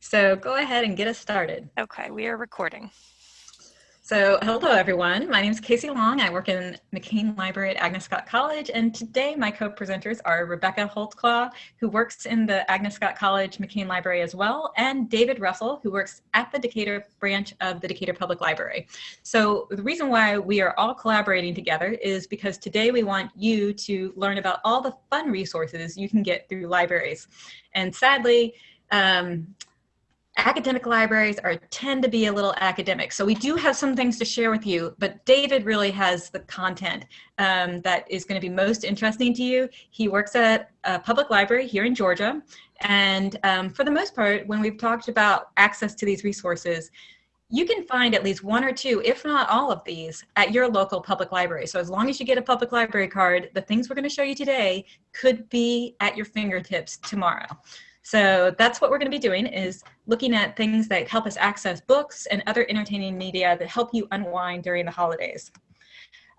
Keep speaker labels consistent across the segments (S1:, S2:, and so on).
S1: So go ahead and get us started.
S2: Okay, we are recording.
S1: So hello everyone, my name is Casey Long. I work in McCain Library at Agnes Scott College and today my co-presenters are Rebecca Holtzclaw, who works in the Agnes Scott College McCain Library as well, and David Russell, who works at the Decatur branch of the Decatur Public Library. So the reason why we are all collaborating together is because today we want you to learn about all the fun resources you can get through libraries. And sadly, um, academic libraries are tend to be a little academic. So we do have some things to share with you, but David really has the content um, that is going to be most interesting to you. He works at a public library here in Georgia. And um, for the most part, when we've talked about access to these resources, you can find at least one or two, if not all of these, at your local public library. So as long as you get a public library card, the things we're going to show you today could be at your fingertips tomorrow. So that's what we're going to be doing is looking at things that help us access books and other entertaining media that help you unwind during the holidays.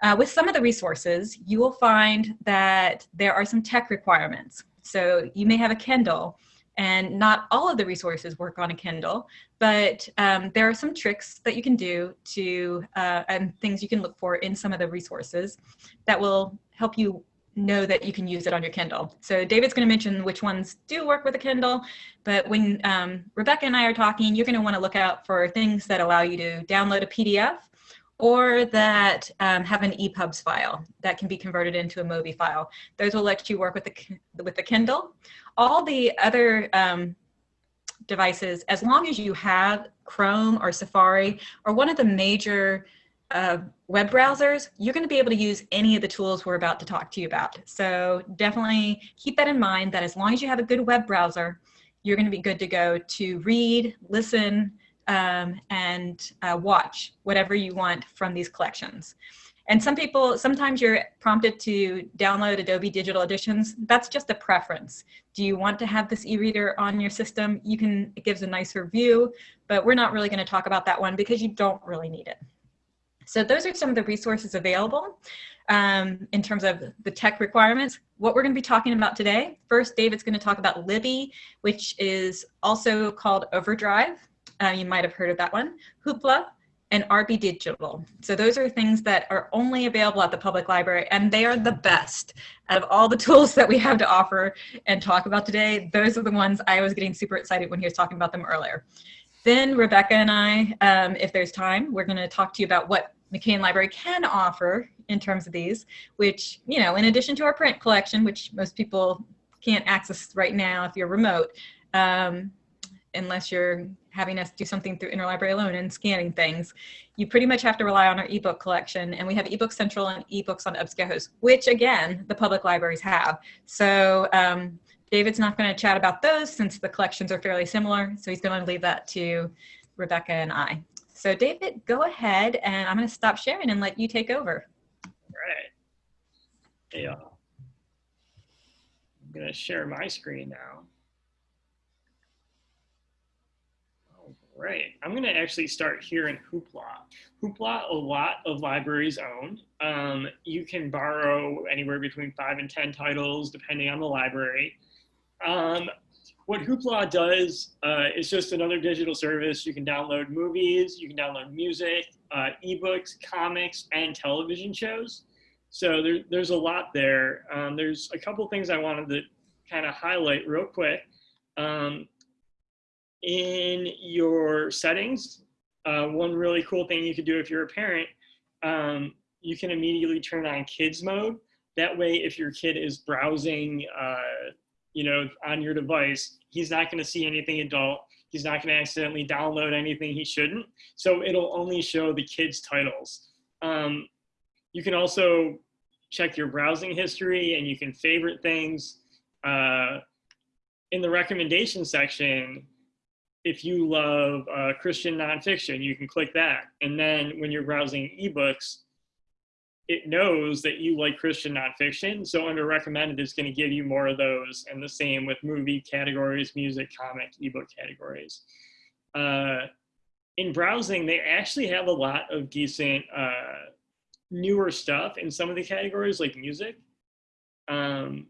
S1: Uh, with some of the resources, you will find that there are some tech requirements. So you may have a Kindle and not all of the resources work on a Kindle, but um, there are some tricks that you can do to uh, and things you can look for in some of the resources that will help you know that you can use it on your Kindle. So David's going to mention which ones do work with a Kindle, but when um, Rebecca and I are talking, you're going to want to look out for things that allow you to download a PDF or that um, have an EPUBs file that can be converted into a MOBI file. Those will let you work with the, with the Kindle. All the other um, devices, as long as you have Chrome or Safari or one of the major uh, web browsers, you're going to be able to use any of the tools we're about to talk to you about. So definitely keep that in mind that as long as you have a good web browser, you're going to be good to go to read, listen, um, and uh, watch whatever you want from these collections. And some people, sometimes you're prompted to download Adobe Digital Editions. That's just a preference. Do you want to have this e-reader on your system? You can, it gives a nicer view, but we're not really gonna talk about that one because you don't really need it. So those are some of the resources available um, in terms of the tech requirements. What we're going to be talking about today, first David's going to talk about Libby, which is also called Overdrive. Uh, you might have heard of that one. Hoopla and RB Digital. So those are things that are only available at the public library and they are the best. Out of all the tools that we have to offer and talk about today, those are the ones I was getting super excited when he was talking about them earlier. Then Rebecca and I, um, if there's time, we're going to talk to you about what McCain Library can offer in terms of these, which, you know, in addition to our print collection, which most people can't access right now if you're remote, um, unless you're having us do something through interlibrary loan and scanning things, you pretty much have to rely on our ebook collection. And we have ebook central and ebooks on EBSCOhost, which again, the public libraries have. So um, David's not going to chat about those since the collections are fairly similar. So he's going to leave that to Rebecca and I. So David, go ahead and I'm going to stop sharing and let you take over.
S3: All right. Uh, I'm going to share my screen now. All right. I'm going to actually start here in Hoopla. Hoopla, a lot of libraries own. Um, you can borrow anywhere between five and 10 titles, depending on the library. Um, what Hoopla does uh, is just another digital service. You can download movies, you can download music, uh, ebooks, comics, and television shows. So there, there's a lot there. Um, there's a couple things I wanted to kind of highlight real quick. Um, in your settings, uh, one really cool thing you could do if you're a parent, um, you can immediately turn on kids mode. That way, if your kid is browsing uh, you know, on your device, he's not going to see anything adult. He's not going to accidentally download anything he shouldn't. So it'll only show the kids' titles. Um, you can also check your browsing history and you can favorite things. Uh, in the recommendation section, if you love uh, Christian nonfiction, you can click that. And then when you're browsing ebooks, it knows that you like Christian nonfiction. So under recommended, it's going to give you more of those. And the same with movie categories, music, comic, ebook categories. Uh, in browsing, they actually have a lot of decent uh, newer stuff in some of the categories like music. Um,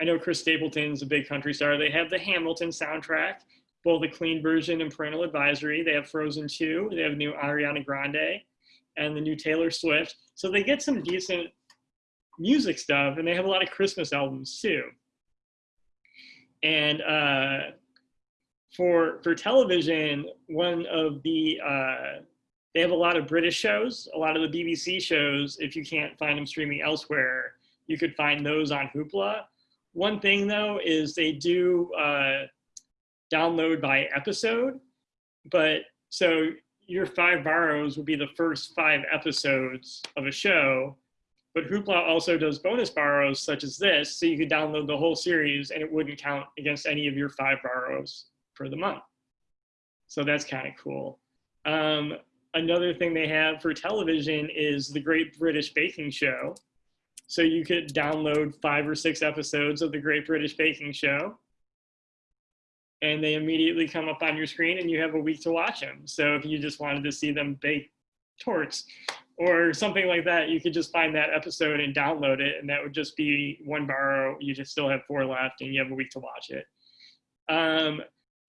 S3: I know Chris Stapleton's a big country star. They have the Hamilton soundtrack. both a clean version and parental advisory. They have Frozen 2, they have new Ariana Grande, and the new Taylor Swift. So they get some decent music stuff, and they have a lot of Christmas albums too. And uh, for for television, one of the uh, they have a lot of British shows, a lot of the BBC shows. If you can't find them streaming elsewhere, you could find those on Hoopla. One thing though is they do uh, download by episode, but so your five borrows would be the first five episodes of a show, but Hoopla also does bonus borrows such as this, so you could download the whole series and it wouldn't count against any of your five borrows for the month. So that's kind of cool. Um, another thing they have for television is the Great British Baking Show. So you could download five or six episodes of the Great British Baking Show and they immediately come up on your screen and you have a week to watch them. So if you just wanted to see them bake tortes or something like that, you could just find that episode and download it, and that would just be one borrow. You just still have four left, and you have a week to watch it. Um,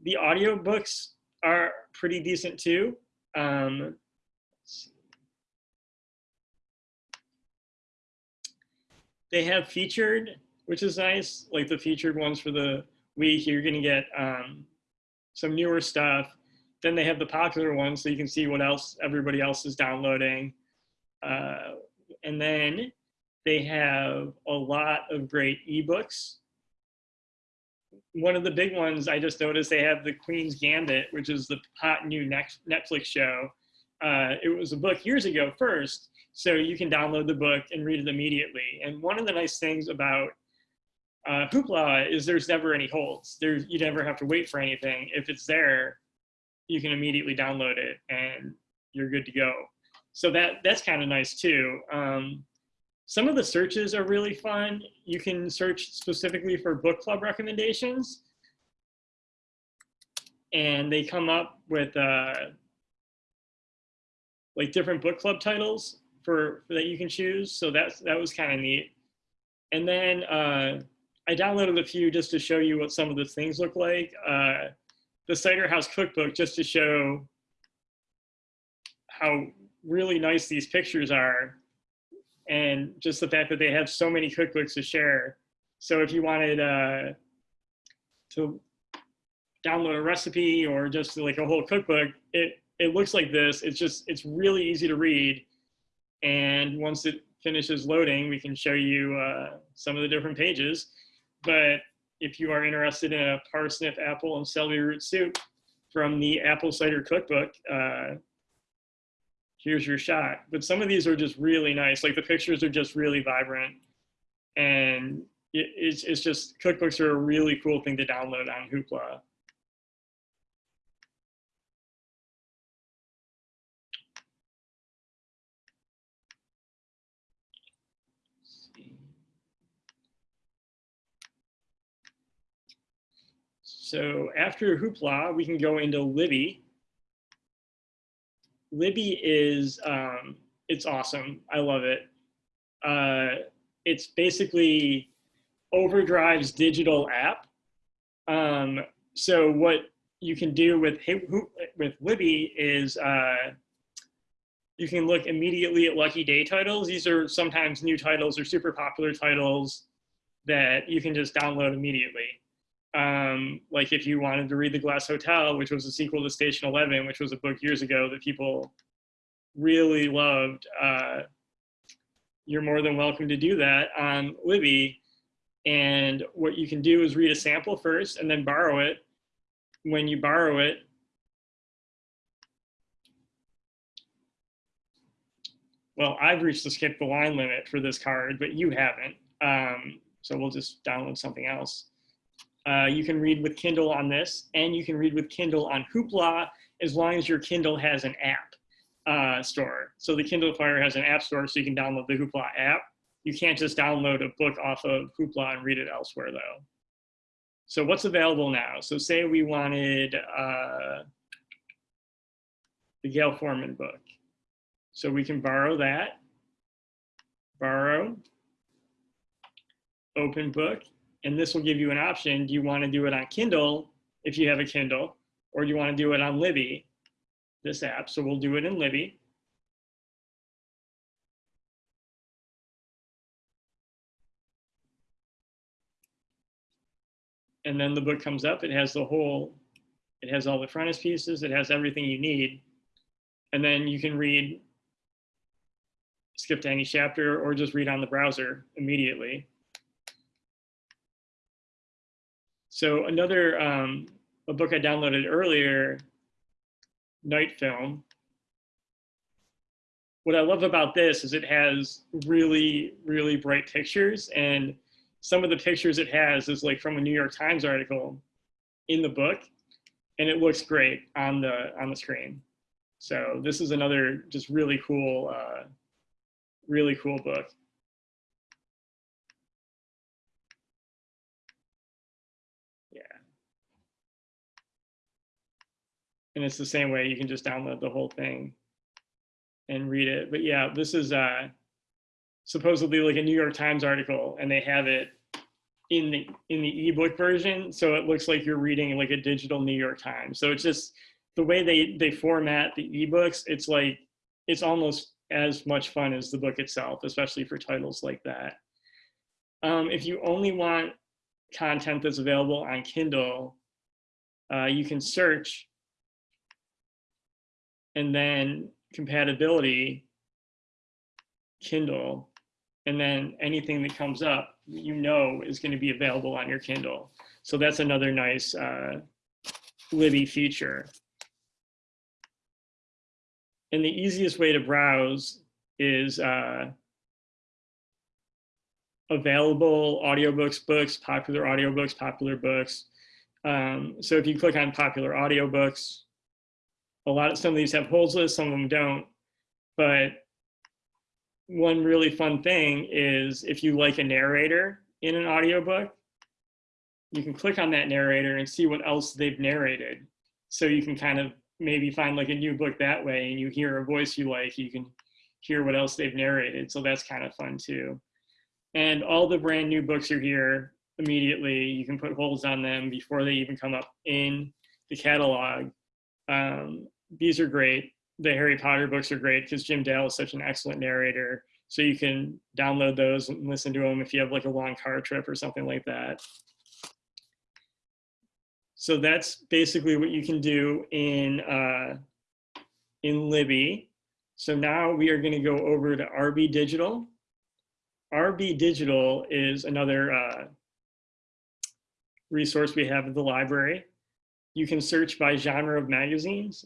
S3: the audiobooks are pretty decent too. Um, they have featured, which is nice, like the featured ones for the week. You're going to get um, some newer stuff. Then they have the popular ones, so you can see what else everybody else is downloading. Uh, and then they have a lot of great ebooks. One of the big ones I just noticed they have the Queen's Gambit, which is the hot new Netflix show. Uh, it was a book years ago first, so you can download the book and read it immediately. And one of the nice things about uh, Hoopla is there's never any holds. There's you never have to wait for anything. If it's there, you can immediately download it and you're good to go so that that's kind of nice too. Um, some of the searches are really fun. You can search specifically for book club recommendations and they come up with uh, like different book club titles for, for that you can choose. So that's, that was kind of neat. And then uh, I downloaded a few just to show you what some of the things look like. Uh, the Cider House Cookbook just to show how really nice these pictures are and just the fact that they have so many cookbooks to share. So if you wanted uh, to download a recipe or just like a whole cookbook, it, it looks like this. It's just, it's really easy to read. And once it finishes loading, we can show you uh, some of the different pages. But if you are interested in a parsnip, apple, and celery root soup from the Apple Cider Cookbook, uh, here's your shot. But some of these are just really nice. Like the pictures are just really vibrant. And it, it's, it's just, cookbooks are a really cool thing to download on Hoopla. So after Hoopla, we can go into Libby. Libby is, um, it's awesome. I love it. Uh, it's basically Overdrive's digital app. Um, so what you can do with with Libby is uh, you can look immediately at lucky day titles. These are sometimes new titles or super popular titles that you can just download immediately. Um, like if you wanted to read The Glass Hotel, which was a sequel to Station 11, which was a book years ago that people really loved, uh, you're more than welcome to do that on Libby. And what you can do is read a sample first and then borrow it. When you borrow it, well, I've reached the skip the line limit for this card, but you haven't. Um, so we'll just download something else. Uh, you can read with Kindle on this, and you can read with Kindle on Hoopla as long as your Kindle has an app uh, store. So the Kindle Fire has an app store, so you can download the Hoopla app. You can't just download a book off of Hoopla and read it elsewhere, though. So what's available now? So say we wanted uh, the Gayle Forman book. So we can borrow that, borrow, open book, and this will give you an option. Do you want to do it on Kindle if you have a Kindle, or do you want to do it on Libby, this app? So we'll do it in Libby. And then the book comes up, it has the whole, it has all the frontispieces, it has everything you need. And then you can read, skip to any chapter or just read on the browser immediately. So another, um, a book I downloaded earlier, Night Film. What I love about this is it has really, really bright pictures and some of the pictures it has is like from a New York Times article in the book and it looks great on the on the screen. So this is another just really cool, uh, really cool book. And it's the same way you can just download the whole thing and read it. But yeah, this is uh, supposedly like a New York Times article and they have it in the in the ebook version. So it looks like you're reading like a digital new york times. So it's just the way they they format the ebooks it's like it's almost as much fun as the book itself especially for titles like that. Um, if you only want content that's available on kindle uh, you can search and then compatibility kindle and then anything that comes up you know is going to be available on your Kindle. So that's another nice uh, Libby feature. And the easiest way to browse is uh, available audiobooks, books, popular audiobooks, popular books. Um, so if you click on popular audiobooks, a lot of some of these have holds lists, some of them don't. But one really fun thing is if you like a narrator in an audiobook, you can click on that narrator and see what else they've narrated. So you can kind of maybe find like a new book that way and you hear a voice you like, you can hear what else they've narrated. So that's kind of fun too. And all the brand new books are here immediately. You can put holds on them before they even come up in the catalog. Um, these are great the Harry Potter books are great because Jim Dale is such an excellent narrator. So you can download those and listen to them if you have like a long car trip or something like that. So that's basically what you can do in, uh, in Libby. So now we are gonna go over to RB Digital. RB Digital is another uh, resource we have at the library. You can search by genre of magazines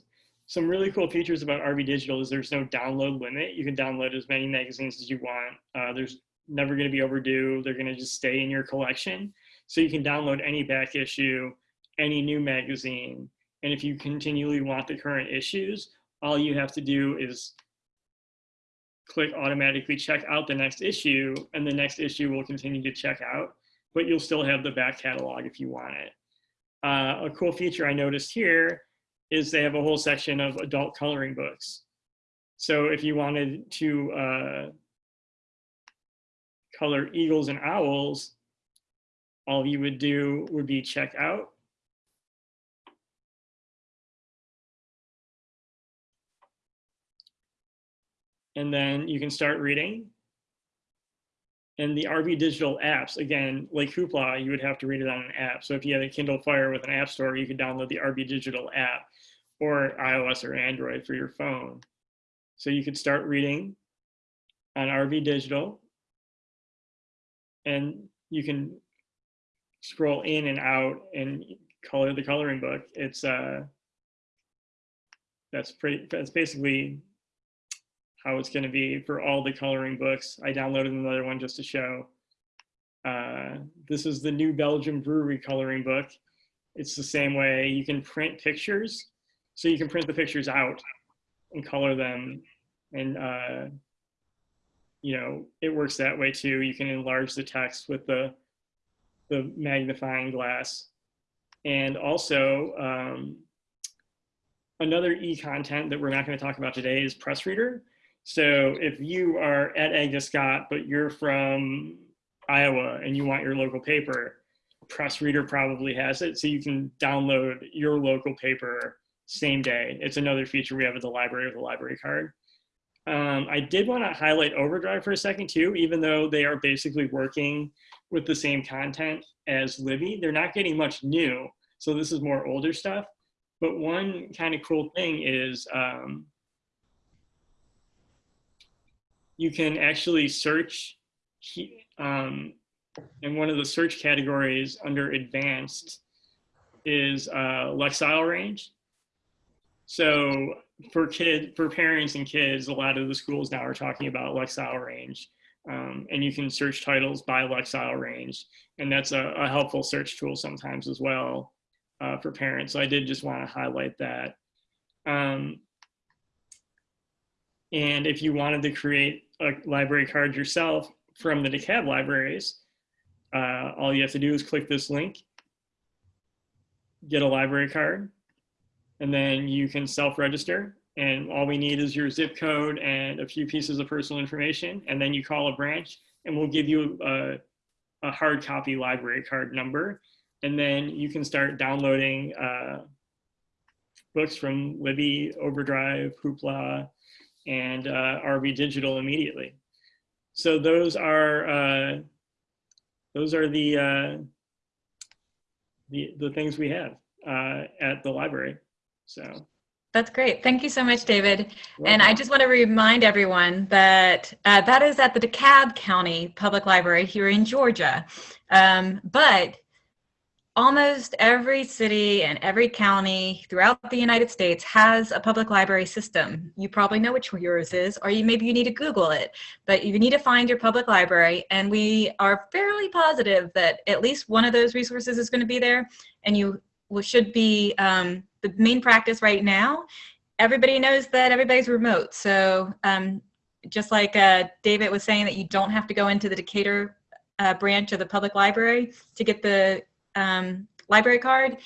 S3: some really cool features about RB Digital is there's no download limit. You can download as many magazines as you want. Uh, there's never going to be overdue. They're going to just stay in your collection. So you can download any back issue, any new magazine. And if you continually want the current issues, all you have to do is click automatically check out the next issue and the next issue will continue to check out, but you'll still have the back catalog if you want it. Uh, a cool feature I noticed here is they have a whole section of adult coloring books. So if you wanted to uh, color eagles and owls, all you would do would be check out. And then you can start reading. And the RB Digital apps, again, like Hoopla, you would have to read it on an app. So if you have a Kindle Fire with an app store, you could download the RB Digital app or iOS or Android for your phone. So you could start reading on RB Digital and you can scroll in and out and color the coloring book. It's uh, that's pretty, that's basically how it's going to be for all the coloring books. I downloaded another one just to show. Uh, this is the New Belgium Brewery coloring book. It's the same way you can print pictures so you can print the pictures out and color them. And uh, you know it works that way too. You can enlarge the text with the the magnifying glass. And also um, another e-content that we're not going to talk about today is press reader. So if you are at Agnes Scott but you're from Iowa and you want your local paper press reader probably has it, so you can download your local paper same day. It's another feature we have at the library with the library card. Um, I did want to highlight Overdrive for a second too, even though they are basically working with the same content as Libby. They're not getting much new, so this is more older stuff. But one kind of cool thing is um, you can actually search um, and one of the search categories under advanced is uh, Lexile range. So for kid, for parents and kids, a lot of the schools now are talking about Lexile range. Um, and you can search titles by Lexile range. And that's a, a helpful search tool sometimes as well uh, for parents. So I did just want to highlight that. Um, and if you wanted to create a library card yourself from the DeKalb libraries, uh, all you have to do is click this link, get a library card, and then you can self-register. And all we need is your zip code and a few pieces of personal information. And then you call a branch and we'll give you a, a hard copy library card number. And then you can start downloading uh, books from Libby, Overdrive, Hoopla, and uh, RB Digital immediately. So those are uh, those are the uh, the the things we have uh, at the library. So
S1: that's great. Thank you so much, David. And I just want to remind everyone that uh, that is at the DeKalb County Public Library here in Georgia. Um, but almost every city and every county throughout the United States has a public library system. You probably know which yours is, or you, maybe you need to Google it, but you need to find your public library. And we are fairly positive that at least one of those resources is going to be there. And you should be um, the main practice right now. Everybody knows that everybody's remote. So um, just like uh, David was saying that you don't have to go into the Decatur uh, branch of the public library to get the um, library card,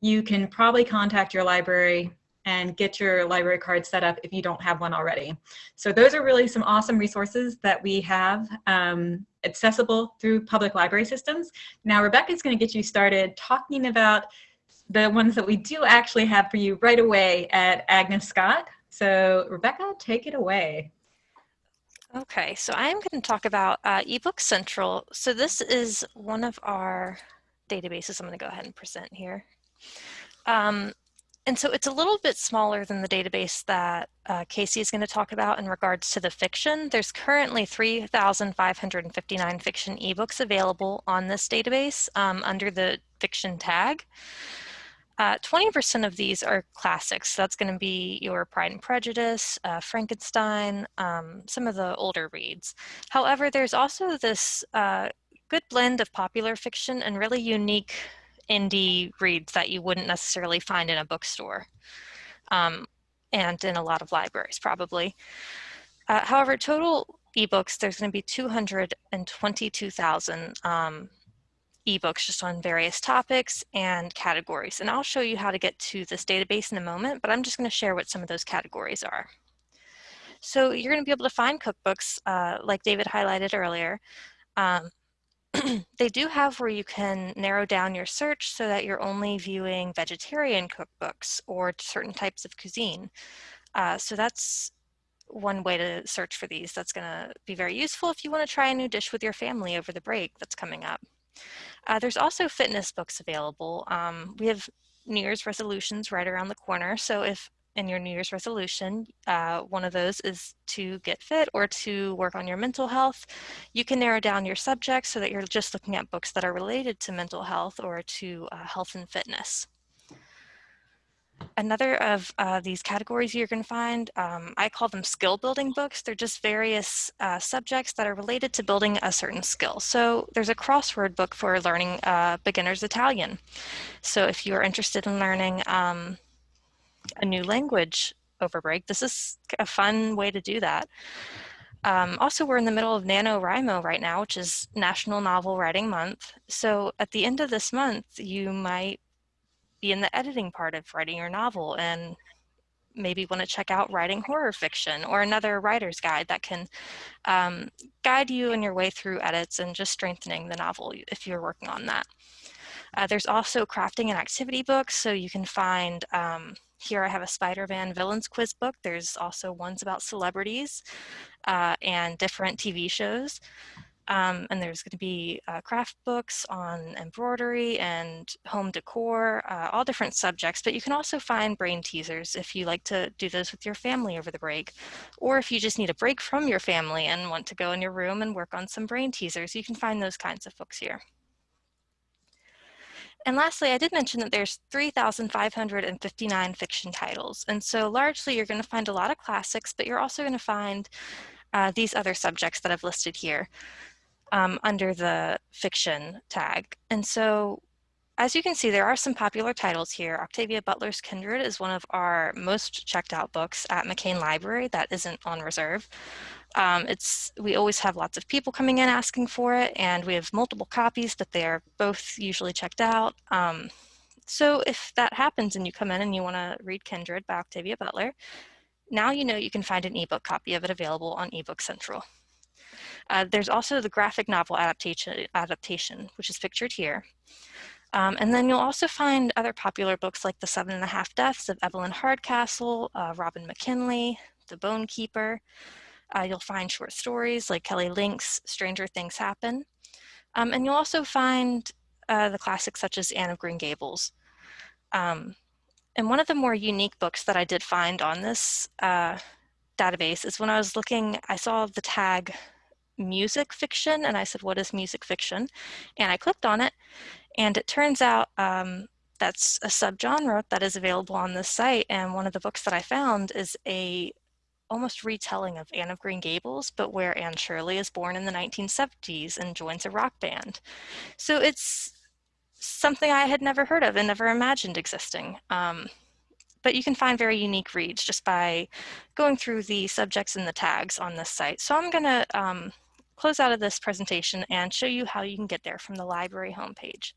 S1: you can probably contact your library and get your library card set up if you don't have one already. So those are really some awesome resources that we have um, accessible through public library systems. Now Rebecca is going to get you started talking about the ones that we do actually have for you right away at Agnes Scott. So Rebecca, take it away.
S2: Okay, so I'm going to talk about uh, eBook Central. So this is one of our databases I'm going to go ahead and present here. Um, and so it's a little bit smaller than the database that uh, Casey is going to talk about in regards to the fiction. There's currently 3,559 fiction ebooks available on this database um, under the fiction tag. 20% uh, of these are classics. So that's going to be your Pride and Prejudice, uh, Frankenstein, um, some of the older reads. However, there's also this uh, good blend of popular fiction and really unique indie reads that you wouldn't necessarily find in a bookstore um, and in a lot of libraries probably. Uh, however, total ebooks, there's going to be 222,000 um, ebooks just on various topics and categories. And I'll show you how to get to this database in a moment, but I'm just going to share what some of those categories are. So you're going to be able to find cookbooks uh, like David highlighted earlier. Um, they do have where you can narrow down your search so that you're only viewing vegetarian cookbooks or certain types of cuisine. Uh, so that's one way to search for these. That's going to be very useful if you want to try a new dish with your family over the break that's coming up. Uh, there's also fitness books available. Um, we have New Year's resolutions right around the corner. So if in your New Year's resolution, uh, one of those is to get fit or to work on your mental health. You can narrow down your subjects so that you're just looking at books that are related to mental health or to uh, health and fitness. Another of uh, these categories you're going to find, um, I call them skill building books. They're just various uh, subjects that are related to building a certain skill. So there's a crossword book for learning uh, beginner's Italian. So if you're interested in learning um, a new language over break. This is a fun way to do that. Um, also, we're in the middle of NaNoWriMo right now, which is National Novel Writing Month. So at the end of this month, you might be in the editing part of writing your novel and maybe want to check out writing horror fiction or another writer's guide that can um, guide you in your way through edits and just strengthening the novel if you're working on that. Uh, there's also crafting and activity books, so you can find, um, here I have a Spider-Man villains quiz book. There's also ones about celebrities uh, and different TV shows. Um, and there's going to be uh, craft books on embroidery and home decor, uh, all different subjects, but you can also find brain teasers if you like to do those with your family over the break. Or if you just need a break from your family and want to go in your room and work on some brain teasers, you can find those kinds of books here. And lastly, I did mention that there's 3,559 fiction titles. And so largely you're going to find a lot of classics, but you're also going to find uh, these other subjects that I've listed here um, under the fiction tag. And so as you can see, there are some popular titles here. Octavia Butler's Kindred is one of our most checked out books at McCain Library that isn't on reserve. Um, it's We always have lots of people coming in asking for it, and we have multiple copies, but they are both usually checked out. Um, so if that happens and you come in and you want to read Kindred by Octavia Butler, now you know you can find an ebook copy of it available on eBook Central. Uh, there's also the graphic novel adaptation, adaptation which is pictured here. Um, and then you'll also find other popular books like The Seven and a Half Deaths of Evelyn Hardcastle, uh, Robin McKinley, The Bone Keeper. Uh, you'll find short stories like Kelly Link's Stranger Things Happen. Um, and you'll also find uh, the classics such as Anne of Green Gables. Um, and one of the more unique books that I did find on this uh, database is when I was looking, I saw the tag music fiction and I said, what is music fiction? And I clicked on it and it turns out um, that's a subgenre that is available on this site. And one of the books that I found is a almost retelling of Anne of Green Gables, but where Anne Shirley is born in the 1970s and joins a rock band. So it's something I had never heard of and never imagined existing. Um, but you can find very unique reads just by going through the subjects and the tags on this site. So I'm gonna um, close out of this presentation and show you how you can get there from the library homepage.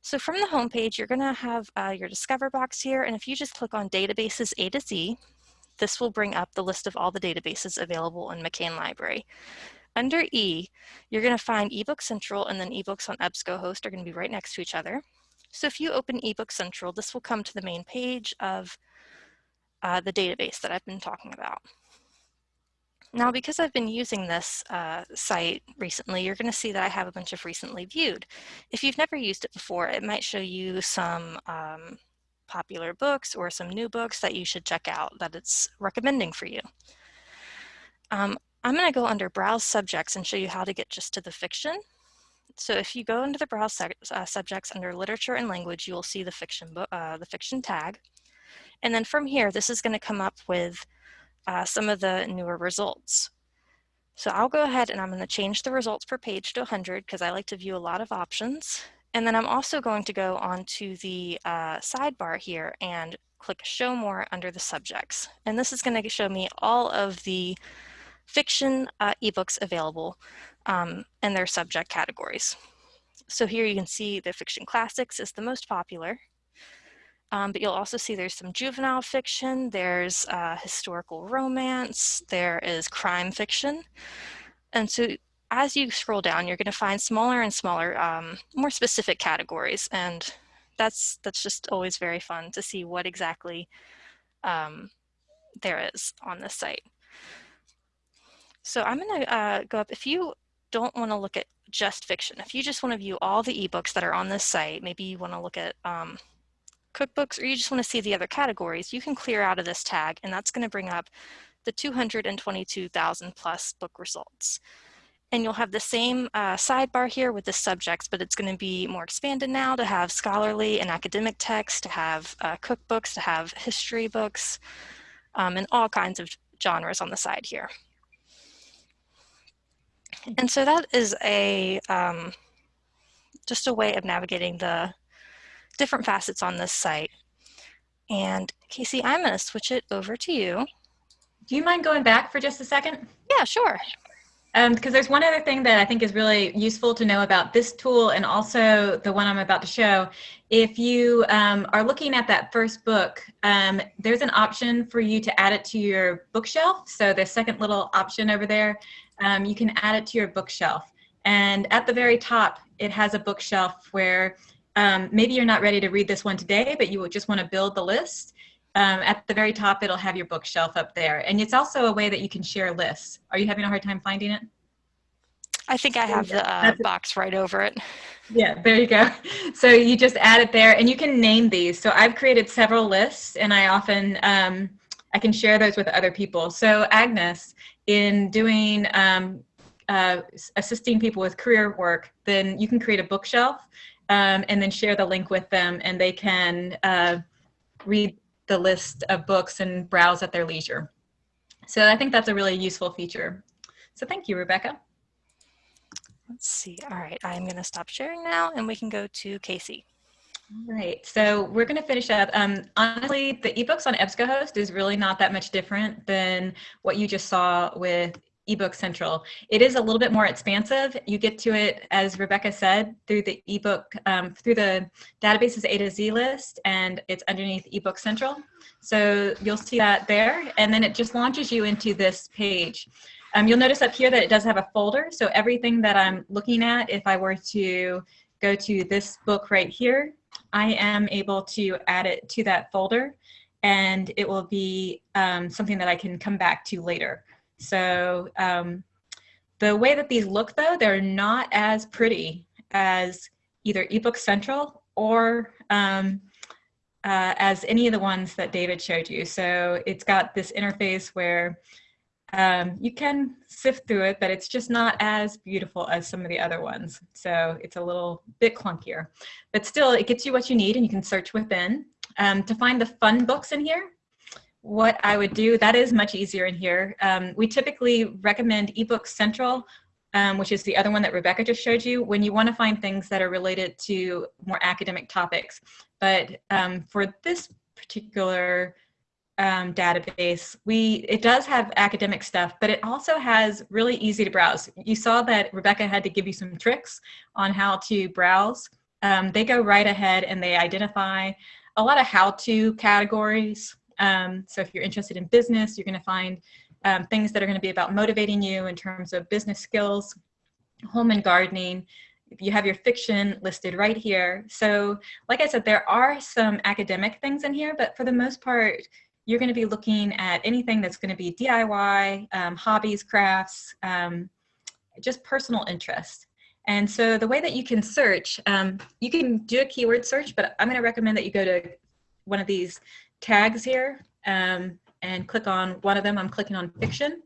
S2: So from the homepage, you're gonna have uh, your Discover box here, and if you just click on Databases A to Z, this will bring up the list of all the databases available in McCain Library. Under E, you're gonna find eBook Central and then eBooks on EBSCOhost are gonna be right next to each other. So if you open eBook Central, this will come to the main page of uh, the database that I've been talking about. Now, because I've been using this uh, site recently, you're going to see that I have a bunch of recently viewed. If you've never used it before, it might show you some um, popular books or some new books that you should check out that it's recommending for you. Um, I'm going to go under Browse Subjects and show you how to get just to the fiction. So if you go into the browse uh, subjects under literature and language, you will see the fiction, uh, the fiction tag. And then from here, this is going to come up with uh, some of the newer results. So I'll go ahead and I'm going to change the results per page to 100 because I like to view a lot of options. And then I'm also going to go onto the uh, sidebar here and click show more under the subjects. And this is going to show me all of the fiction uh, ebooks available um, and their subject categories. So here you can see the fiction classics is the most popular, um, but you'll also see there's some juvenile fiction, there's uh, historical romance, there is crime fiction. And so as you scroll down, you're gonna find smaller and smaller, um, more specific categories. And that's, that's just always very fun to see what exactly um, there is on this site. So I'm gonna uh, go up, if you don't want to look at just fiction, if you just want to view all the ebooks that are on this site, maybe you want to look at um, cookbooks or you just want to see the other categories, you can clear out of this tag and that's going to bring up the 222,000 plus book results. And you'll have the same uh, sidebar here with the subjects, but it's going to be more expanded now to have scholarly and academic text, to have uh, cookbooks, to have history books, um, and all kinds of genres on the side here. And so that is a um, just a way of navigating the different facets on this site. And Casey, I'm going to switch it over to you.
S1: Do you mind going back for just a second?
S2: Yeah, sure.
S1: Because um, there's one other thing that I think is really useful to know about this tool and also the one I'm about to show. If you um, are looking at that first book, um, there's an option for you to add it to your bookshelf. So the second little option over there, um, you can add it to your bookshelf. And at the very top, it has a bookshelf where um, maybe you're not ready to read this one today, but you just want to build the list. Um, at the very top, it'll have your bookshelf up there. And it's also a way that you can share lists. Are you having a hard time finding it?
S2: I think I have the uh, box right over it.
S1: Yeah, there you go. So you just add it there and you can name these. So I've created several lists and I often, um, I can share those with other people. So Agnes, in doing, um, uh, assisting people with career work, then you can create a bookshelf um, and then share the link with them and they can uh, read the list of books and browse at their leisure. So I think that's a really useful feature. So thank you, Rebecca.
S2: Let's see. All right, I'm going to stop sharing now and we can go to Casey.
S1: All right, so we're going to finish up. Um, honestly, the ebooks on EBSCOhost is really not that much different than what you just saw with eBook Central. It is a little bit more expansive. You get to it, as Rebecca said, through the ebook, um, through the databases A to Z list, and it's underneath eBook Central. So you'll see that there, and then it just launches you into this page. Um, you'll notice up here that it does have a folder, so everything that I'm looking at, if I were to go to this book right here, I am able to add it to that folder, and it will be um, something that I can come back to later. So um, the way that these look though, they're not as pretty as either eBook Central or um, uh, as any of the ones that David showed you. So it's got this interface where um, you can sift through it, but it's just not as beautiful as some of the other ones. So it's a little bit clunkier, but still it gets you what you need and you can search within. Um, to find the fun books in here, what I would do, that is much easier in here. Um, we typically recommend eBook Central, um, which is the other one that Rebecca just showed you, when you want to find things that are related to more academic topics. But um, for this particular um, database, we it does have academic stuff, but it also has really easy to browse. You saw that Rebecca had to give you some tricks on how to browse. Um, they go right ahead and they identify a lot of how-to categories um, so if you're interested in business, you're going to find um, things that are going to be about motivating you in terms of business skills, home and gardening. You have your fiction listed right here. So like I said, there are some academic things in here, but for the most part, you're going to be looking at anything that's going to be DIY, um, hobbies, crafts, um, just personal interest. And so the way that you can search, um, you can do a keyword search, but I'm going to recommend that you go to one of these tags here um, and click on one of them. I'm clicking on fiction.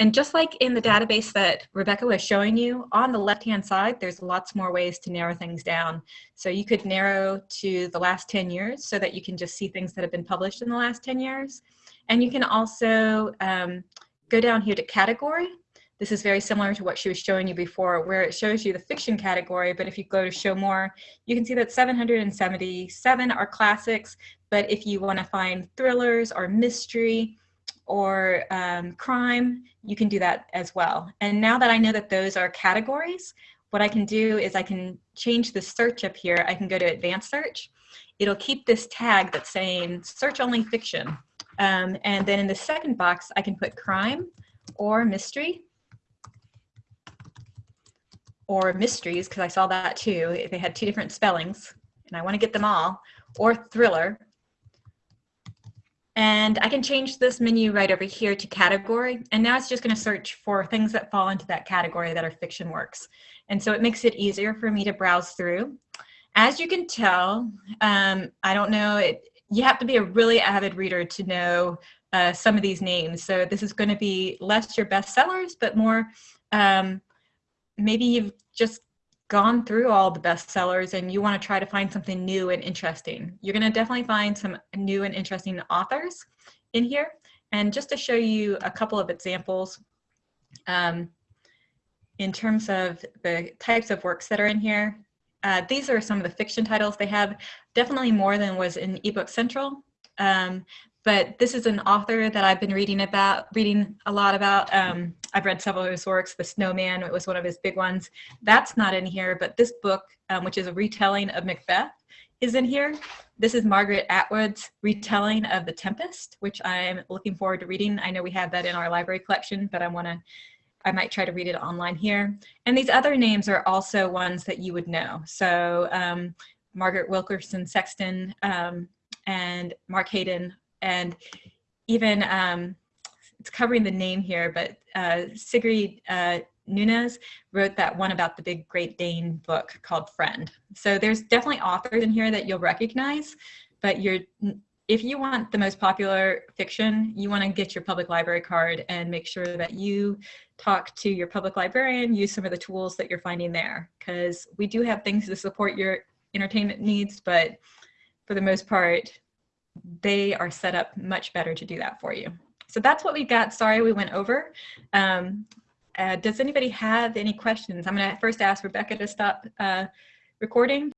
S1: And just like in the database that Rebecca was showing you, on the left-hand side, there's lots more ways to narrow things down. So you could narrow to the last 10 years so that you can just see things that have been published in the last 10 years. And you can also um, go down here to category. This is very similar to what she was showing you before, where it shows you the fiction category, but if you go to show more, you can see that 777 are classics, but if you want to find thrillers or mystery or um, crime, you can do that as well. And now that I know that those are categories, what I can do is I can change the search up here. I can go to advanced search. It'll keep this tag that's saying search only fiction. Um, and then in the second box, I can put crime or mystery or mysteries, because I saw that too. They had two different spellings, and I want to get them all, or thriller. And I can change this menu right over here to category. And now it's just going to search for things that fall into that category that are fiction works. And so it makes it easier for me to browse through. As you can tell, um, I don't know, it, you have to be a really avid reader to know uh, some of these names. So this is going to be less your bestsellers, but more um, maybe you've just gone through all the bestsellers and you want to try to find something new and interesting. You're going to definitely find some new and interesting authors in here. And just to show you a couple of examples, um, in terms of the types of works that are in here, uh, these are some of the fiction titles they have. Definitely more than was in eBook Central. Um, but this is an author that I've been reading about, reading a lot about. Um, I've read several of his works. The Snowman, it was one of his big ones. That's not in here, but this book, um, which is a retelling of Macbeth, is in here. This is Margaret Atwood's retelling of The Tempest, which I'm looking forward to reading. I know we have that in our library collection, but I want to I might try to read it online here. And these other names are also ones that you would know. So um, Margaret Wilkerson Sexton um, and Mark Hayden and even, um, it's covering the name here, but uh, Sigrid uh, Nunez wrote that one about the big Great Dane book called Friend. So there's definitely authors in here that you'll recognize, but you're if you want the most popular fiction, you want to get your public library card and make sure that you talk to your public librarian, use some of the tools that you're finding there, because we do have things to support your entertainment needs, but for the most part, they are set up much better to do that for you. So that's what we got. Sorry we went over. Um, uh, does anybody have any questions? I'm going to first ask Rebecca to stop uh, recording.